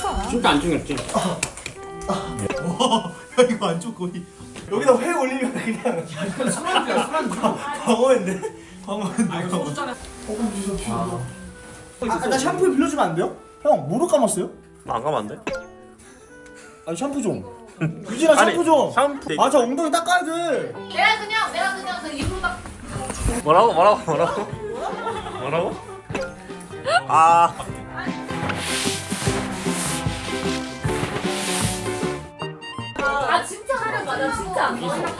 쫄잖아. 진짜 안 찡했지? 와 이거 안쪽 거의 여기다 회 올리면 그냥 이건 술안주야 술안주. 광어인데 광어인데 아 이거 소주잔에. 아, 나 샴푸 빌려주면 안 돼요? 형 무릎 감았어요? 안 가면 안 돼? 아니 샴푸 좀 유진아 아니, 샴푸 좀 샴푸 아저 엉덩이 닦아야 돼 내가 그냥 내가 그냥 그 입으로 딱. 뭐라고 뭐라고 뭐라고 뭐라고? 아 아 진짜 하려 맞아 진짜.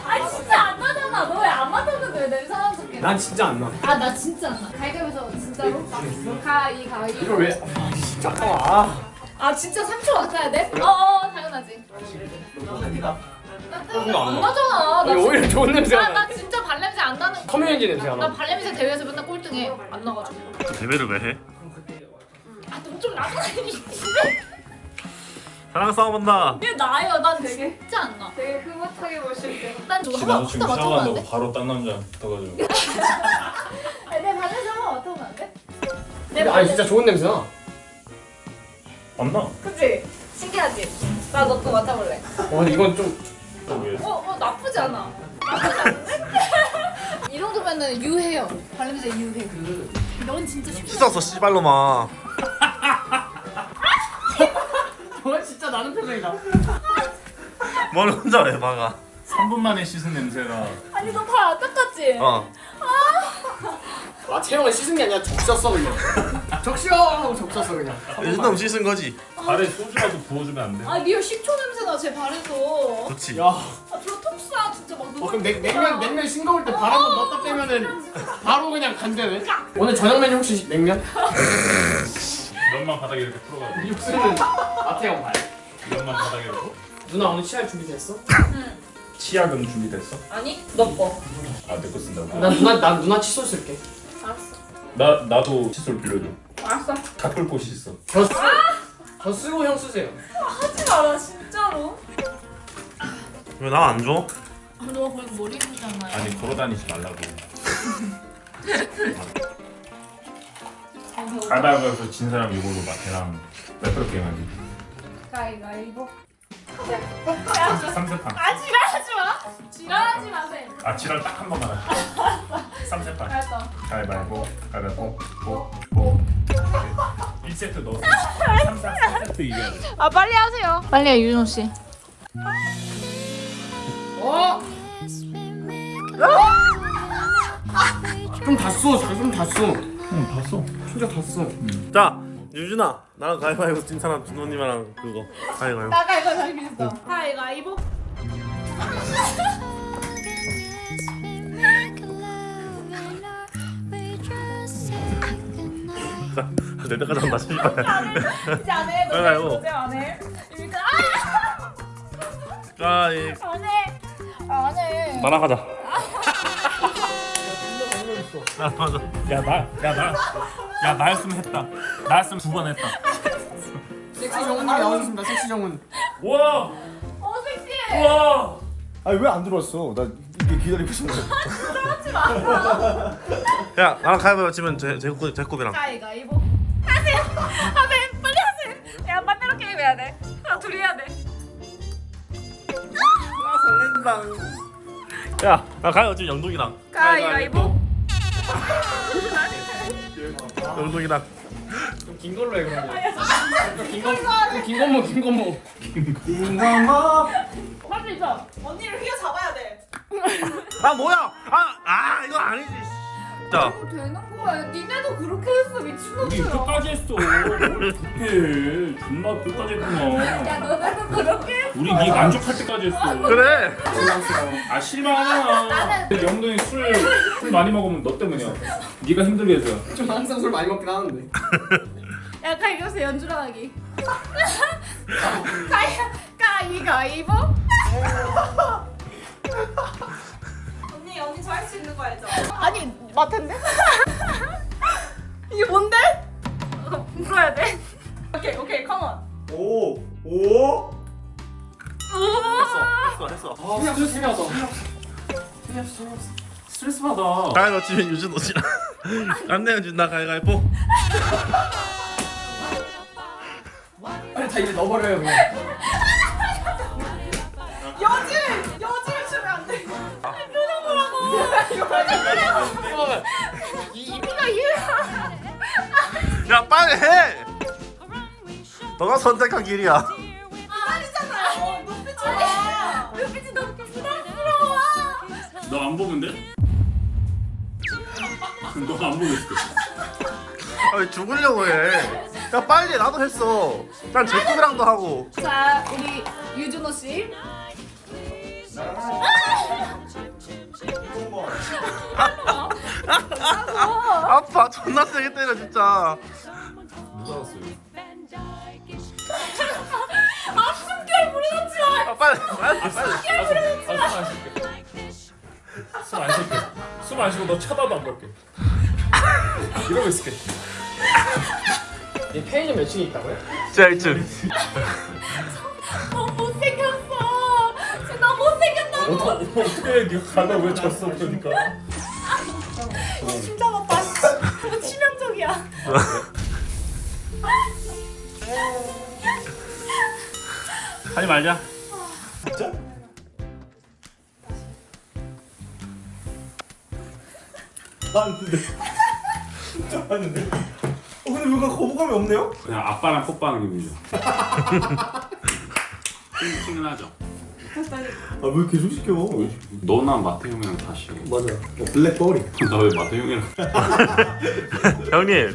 아 진짜 안 나잖아. 너 왜안왜 냄새 나는 척해? 난 진짜 안 나. 아나 진짜 안 나. 가위바위보에서 진짜로? 가위 가위. 이걸 왜? 잠깐만. 아. 아 진짜 3초 맡아야 돼? 어어 당연하지. 이거 안안 나. 나잖아. 나 아니, 오히려 진- 좋은 냄새가 나, 나. 나 진짜 발냄새 안 나는. 커뮤니티 냄새가 나 나. 발냄새 대회에서 맨날 꼴등해. 안 나가지고. 대회를 왜 해? 아좀 나잖아. 사랑 싸움 한다 왜 나요? 난 진짜 안 나. 되게 흐뭇하게 보실 때. 난 저거 한번 샤워한다고 돼? 바로 딴 남자 붙어가지고 아니, 내 발냄새 한번 맡아보면 안 돼? 내 아니 진짜 좋은 냄새 나. 안 나? 그치? 신기하지? 나 너 거 맡아볼래? 와 이건 좀. 어, 어 나쁘지 않아. 나쁘지 않은데? 이 정도면은 유해요. 발냄새 유해. 넌 진짜 쉽지 씻었어 씨발로마 저 진짜 나는 표정이다. 뭘 혼자 왜 막아 3분 만에 씻은 냄새가 아니 너 발 안 닦았지? 어아 채영은 씻은 게 아니라 적셨어 그냥. 적셔 하고 적셨어 그냥. 요즘은 씻은 거지 발에 소주라도 부어주면 안 돼? 아 리얼 식초 냄새 나 제 발에서. 좋지 야. 아저 톡싸 진짜 막. 어 그럼 냉, 냉면 냉면 싱거울 때 발 한번 넣었다 빼면은 바로 그냥 간대네. 오늘 저녁 메뉴 혹시 냉면? 면만 바닥에 이렇게 풀어가지고 육수는 마태형 발. 면만 바닥에 이렇게 누나 오늘 취할 준비 됐어? 치약은 준비됐어? 아니 너 거. 아내 거 쓴다고? 난 누나 난 누나 칫솔 쓸게. 알았어. 나 나도 칫솔 빌려줘 알았어. 닦을 곳이 있어 저 쓰, 저 쓰고 형 쓰세요. 하지 마라 진짜로. 왜 나 안 줘? 아, 너 거기 머리 붓잖아요. 아니 걸어다니지 말라고 가다가서 진 사람 이걸로 막 걔랑 레프로 게임하지 가위가위보. 삼세판 아 지랄하지 마. 지랄하지 마세요. 아 지랄 딱 한 번만 하자 삼세판 알았어. 가위바위보 가위바위보 보보 1세트 넣었어 3, 4세트 이겨야 돼아 빨리 하세요. 빨리 해 유준 씨. 어? 좀 닿았어. 좀 닿았어. 응 봤어 진짜 닿았어. 자 유준아 나랑 가위바위보 찐 사람 준호님이랑 그거 가위바위보 나 가위바위보 하겠어. 가위바위보. 내 때까지 한다 씨발 이제 안 해. 가위바위보. 안 해. 가위 안 해. 안 해. 나랑 하자 나랑 하자 야나야나 야 나였으면 했다 나였으면 두 번 했다 섹시 정훈님 나오셨습니다. 섹시 정훈. 와어 섹시해. 와 아니 왜 안 들어왔어 나 이게 기다리고 있었는데 야 나랑 가위바위보 치면 제, 제곱, 제곱이랑 가위바위보. 하세요. 하세요. 빨리 하세요. 야 반대로 게임 해야 돼. 아 둘이 해야 돼. 야나 가위바위보 치면 영동이랑 가위바위보. 영동이랑 좀긴 걸로 해 그러면. 좀긴 거. 좀긴 거모 긴 거모. 딩강아 할수 있어. 언니를 휘어 잡아야 돼. 아 뭐야 아, 아 이거 아니지 자 이거 되는 거야. 니네도 그렇게 했어 우리 미친놈들아. 끝까지 했어 뭘 그렇게 해 존나 끝까지 했구나 야 너네도 그렇게 했어. 우리 네 만족할 때까지 했어 그래 아 실망하잖아 영동이 술, 술 많이 먹으면 너 때문이야 네가 힘들게 해서 좀 항상 술 많이 먹긴 하는데. 야 가위바위보 연주랑 하기. 가위 가위바위보. 언니 언니 저 할 수 있는 거 알죠? 아니 마텐데? 이게 뭔데? 어, 물어야 돼. 오케이 오케이 컴온. 오 오? 했어 했어 했어 그냥 술 재미없어. 재미없어. 스트레스 받아 가위바위보 치면 유준 오지랑 안 내면 준다 가위바위보 아니 다 이제 넣어버려요 그냥. 야 빨리 해. 너가 선택한 길이야. 아니잖아요. 눈빛이 봐. 눈빛이 너무 부담스러워. 너 안 보면 돼? 너안 보면 돼. 아왜 죽으려고 해? 야 빨리 해. 나도 했어. 난 제꾸이랑도 하고. 자 우리 유준호 씨. 아파 존나 세게 때려 진짜. 아 빨리 빨리 빨리. 숨안 쉴게. 숨 안 쉬고 너 쳐다도 안 볼게. 이러고 있을게. 이 편의점 몇 층에 있다고요? 자 1층. 어떻게? 네가 가다 왜 졌어 그러니까. 진짜 맞다. 너무 치명적이야. 하지 말자. 진짜? 봤는데 진짜 봤는데 어 근데 뭔가 거부감이 없네요? 그냥 아빠랑 기분이죠. 친근하죠. 아왜 계속 시켜 너나 마태 형이랑 다시. 맞아 어, 블랙버리 나 왜 마태 형이랑 형님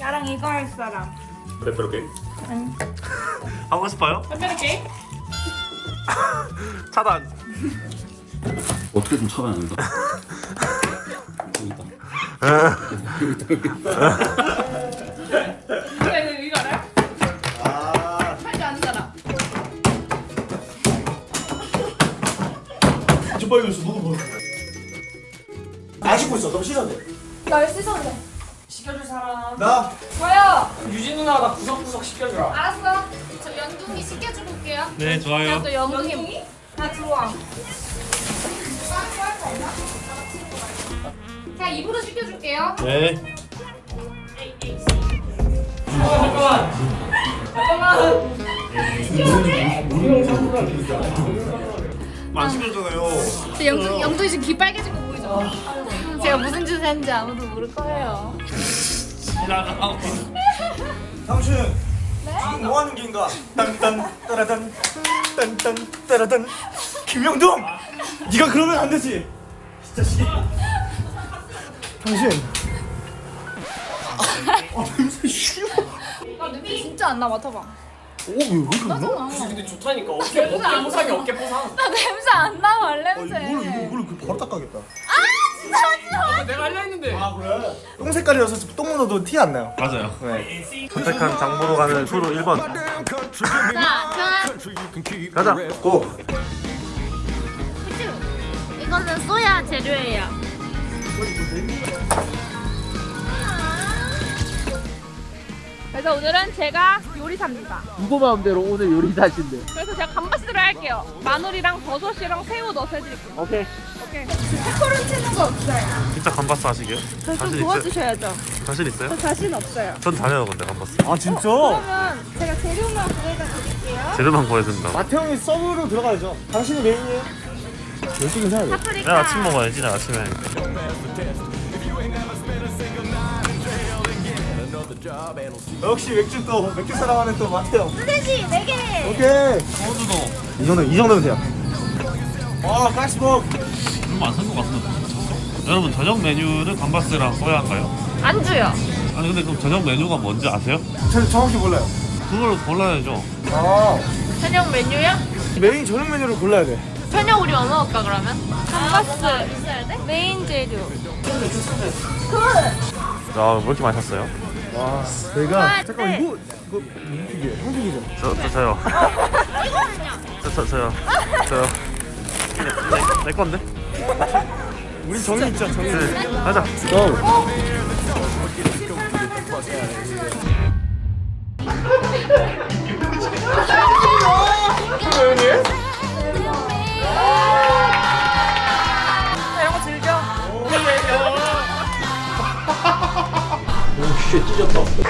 나랑 이거 할 사람. 빼빼로 게임? 하고 싶어요? 빼빼로 차단. 어떻게 좀 차단한다. 이거 빨리 있어 너도 보여 안 씻고 있어 너무 씻어야 날 씻었네. 시켜줄 사람. 돼나 저요. 유진 누나 나 구석구석 시켜주라. 알았어. 저 연둥이 시켜주고 올게요. 네 좋아요. 또 연둥이. 나 들어와. 자 입으로 시켜줄게요. 네. 잠깐만. 잠깐만. 안 시켜주잖아요. 저 영둥 영둥이 지금 귀 빨개진 거 보이죠? 제가 무슨 짓을 했는지 아무도 모를 거예요. 당신 지금 뭐 하는 게인가? 딴딴 따라단 딴딴 따라단. 김영동 네가 그러면 안 되지. 진짜 씨. 당신. 아 냄새 쉬워. 나 냄새 진짜 안 나. 맡아봐. 오왜 이렇게 나? 근데 좋다니까 어깨 어깨 보상이 어깨 보상. 나 냄새 안 나, 아 발냄새. 이걸 이걸 그 바로 닦아야겠다 내가 하려 했는데. 아 그래? 똥 색깔이어서 똥 묻어도 티 안 나요 맞아요. 네 선택한 장보러 가는 수로 1번. 자, 가자. 고. 이거는 소야 재료예요. 그래서 오늘은 제가 요리사입니다. 누구 마음대로 오늘 요리사신데. 그래서 제가 감바스를 할게요. 마늘이랑 버섯이랑 새우 넣어서 해드릴게요. 오케이. 오케이. 코를 치는 거 없어요. 진짜 감바스 하시게요? 저좀 자신 있어요? 도와주셔야죠. 자신 있어요? 저 자신 없어요. 전 다녀요 근데 감바스. 아 진짜? 그러면 제가 재료만 구해다 드릴게요. 재료만 구해준다. 마태형이 서브로 들어가야죠 당신이 메인이에요 열심히 해야 돼 파프리카. 내가 아침 먹어야지 나 아침에. 역시 맥주 또 맥주 사랑하는 또 마태형 소세지 4개. 오케이 소주도 이 정도 이 정도면 돼요 와 가시복 얼마 안산것 같은데. 여러분 저녁 메뉴는 감바스랑 써야 할까요? 안주요. 아니 근데 그럼 저녁 메뉴가 뭔지 아세요? 저 정확히 몰라요 그걸 골라야죠. 아 저녁 메뉴요? 메인 저녁 메뉴를 골라야 돼 저녁 우리 뭐 먹을까 그러면? 감바스. 메인 재료. 야, 왜 이렇게 마셨어요? 와 내가 네. 잠깐 이거 이거 이게 형식이죠 저, 저, 저요. 저, 저, 저요. 저요. 내, 내, 내 건데? 우리 정이 있죠 정이 네, 가자. 고이 오씨 찢었다.